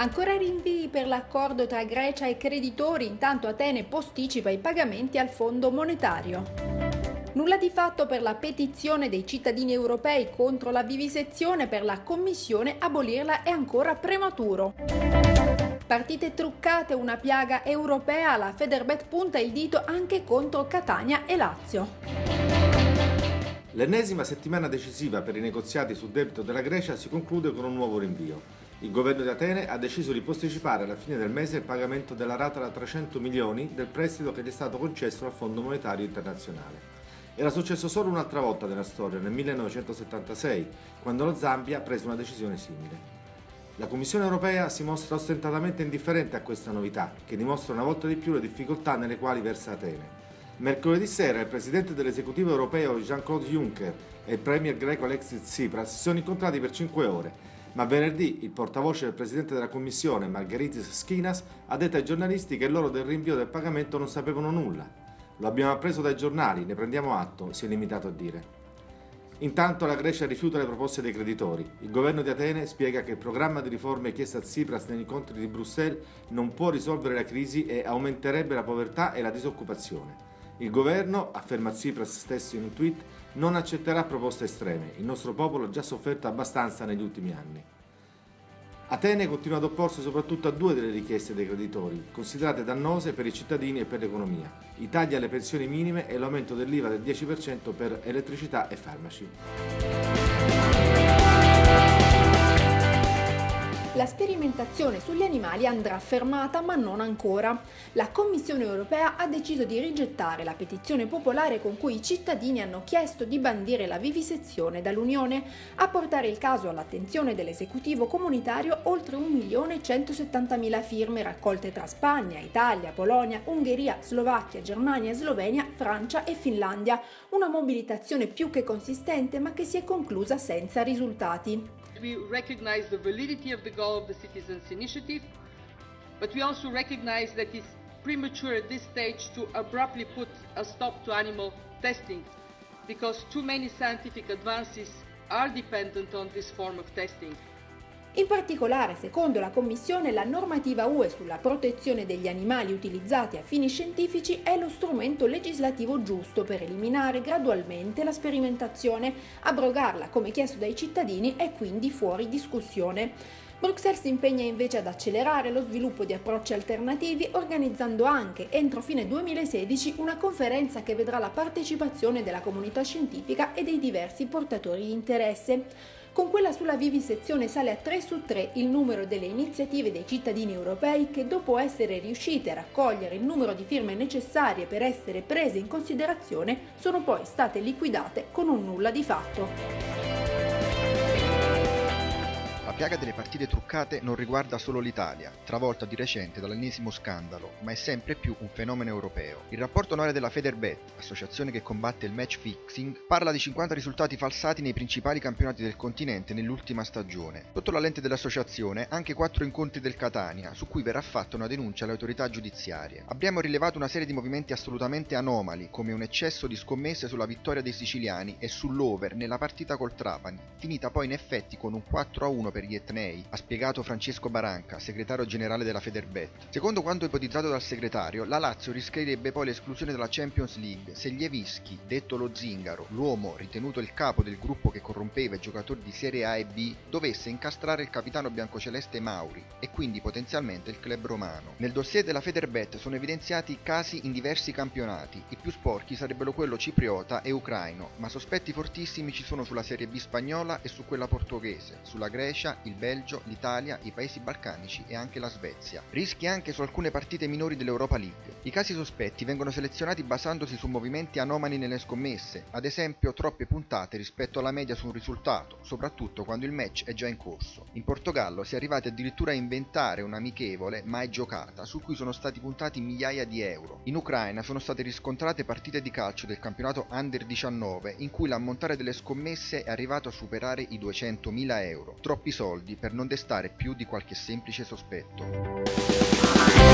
Ancora rinvii per l'accordo tra Grecia e creditori, intanto Atene posticipa i pagamenti al Fondo monetario. Nulla di fatto per la petizione dei cittadini europei contro la vivisezione per la Commissione abolirla è ancora prematuro. Partite truccate, una piaga europea, la Federbet punta il dito anche contro Catania e Lazio. L'ennesima settimana decisiva per i negoziati sul debito della Grecia si conclude con un nuovo rinvio. Il governo di Atene ha deciso di posticipare alla fine del mese il pagamento della rata da 300 milioni del prestito che gli è stato concesso dal Fondo Monetario Internazionale. Era successo solo un'altra volta nella storia, nel 1976, quando lo Zambia prese una decisione simile. La Commissione europea si mostra ostentatamente indifferente a questa novità, che dimostra una volta di più le difficoltà nelle quali versa Atene. Mercoledì sera il presidente dell'esecutivo europeo Jean-Claude Juncker e il premier greco Alexis Tsipras si sono incontrati per cinque ore ma venerdì il portavoce del presidente della commissione, Margaritis Schinas, ha detto ai giornalisti che loro del rinvio del pagamento non sapevano nulla. Lo abbiamo appreso dai giornali, ne prendiamo atto, si è limitato a dire. Intanto la Grecia rifiuta le proposte dei creditori. Il governo di Atene spiega che il programma di riforme chiesto a Tsipras negli incontri di Bruxelles non può risolvere la crisi e aumenterebbe la povertà e la disoccupazione. Il governo, afferma Tsipras stesso in un tweet, non accetterà proposte estreme. Il nostro popolo ha già sofferto abbastanza negli ultimi anni. Atene continua ad opporsi soprattutto a due delle richieste dei creditori, considerate dannose per i cittadini e per l'economia, i tagli alle pensioni minime e l'aumento dell'IVA del 10% per elettricità e farmaci. Sperimentazione sugli animali andrà fermata ma non ancora. La Commissione europea ha deciso di rigettare la petizione popolare con cui i cittadini hanno chiesto di bandire la vivisezione dall'Unione. A portare il caso all'attenzione dell'esecutivo comunitario oltre 1.170.000 firme raccolte tra Spagna, Italia, Polonia, Ungheria, Slovacchia, Germania, Slovenia, Francia e Finlandia. Una mobilitazione più che consistente ma che si è conclusa senza risultati. We recognize the validity of the goal of the Citizens Initiative, but we also recognize that it's premature at this stage to abruptly put a stop to animal testing because too many scientific advances are dependent on this form of testing. In particolare, secondo la Commissione, la normativa UE sulla protezione degli animali utilizzati a fini scientifici è lo strumento legislativo giusto per eliminare gradualmente la sperimentazione. Abrogarla, come chiesto dai cittadini, è quindi fuori discussione. Bruxelles si impegna invece ad accelerare lo sviluppo di approcci alternativi organizzando anche entro fine 2016 una conferenza che vedrà la partecipazione della comunità scientifica e dei diversi portatori di interesse. Con quella sulla vivisezione sale a 3 su 3 il numero delle iniziative dei cittadini europei che dopo essere riuscite a raccogliere il numero di firme necessarie per essere prese in considerazione sono poi state liquidate con un nulla di fatto piaga delle partite truccate non riguarda solo l'Italia, travolta di recente dall'ennesimo scandalo, ma è sempre più un fenomeno europeo. Il rapporto annuale della Federbet, associazione che combatte il match fixing, parla di 50 risultati falsati nei principali campionati del continente nell'ultima stagione. Sotto la lente dell'associazione anche 4 incontri del Catania, su cui verrà fatta una denuncia alle autorità giudiziarie. Abbiamo rilevato una serie di movimenti assolutamente anomali, come un eccesso di scommesse sulla vittoria dei siciliani e sull'over nella partita col Trapani, finita poi in effetti con un 4-1 per gli etnei, ha spiegato Francesco Baranca, segretario generale della Federbet. Secondo quanto ipotizzato dal segretario, la Lazio rischierebbe poi l'esclusione dalla Champions League se Lievischi, detto lo zingaro, l'uomo ritenuto il capo del gruppo che corrompeva i giocatori di Serie A e B, dovesse incastrare il capitano biancoceleste Mauri e quindi potenzialmente il club romano. Nel dossier della Federbet sono evidenziati casi in diversi campionati, i più sporchi sarebbero quello cipriota e ucraino, ma sospetti fortissimi ci sono sulla Serie B spagnola e su quella portoghese, sulla Grecia, il Belgio, l'Italia, i paesi balcanici e anche la Svezia. Rischi anche su alcune partite minori dell'Europa League. I casi sospetti vengono selezionati basandosi su movimenti anomali nelle scommesse, ad esempio troppe puntate rispetto alla media su un risultato, soprattutto quando il match è già in corso. In Portogallo si è arrivati addirittura a inventare un'amichevole mai giocata, su cui sono stati puntati migliaia di euro. In Ucraina sono state riscontrate partite di calcio del campionato Under 19 in cui l'ammontare delle scommesse è arrivato a superare i 200.000 euro. Troppi soldi soldi per non destare più di qualche semplice sospetto.